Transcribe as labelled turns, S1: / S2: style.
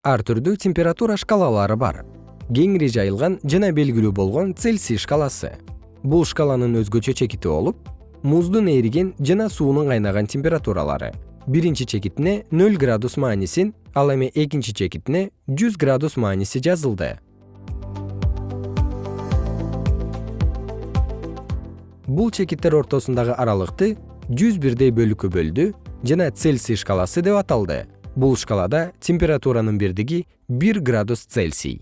S1: ар түрдүү температура шкалалары бар. Кеңири жайылган жана белгилүү болгон цельсий шкаласы. Бул шкаланын өзгөчө чекити болуп муздун эриген жана суунун кайнаган температуралары. Биринчи чекитине нөл градус маанисин ал эми экинчи чекитине жүз градус мааниси жазылды. Бул чекиттер ортосундагы аралыкты жүз бирдей бөлүккө бөлдү жана цельсий шкаласы деп аталды бул шкалада температуранын бирдиги бир градус цельсий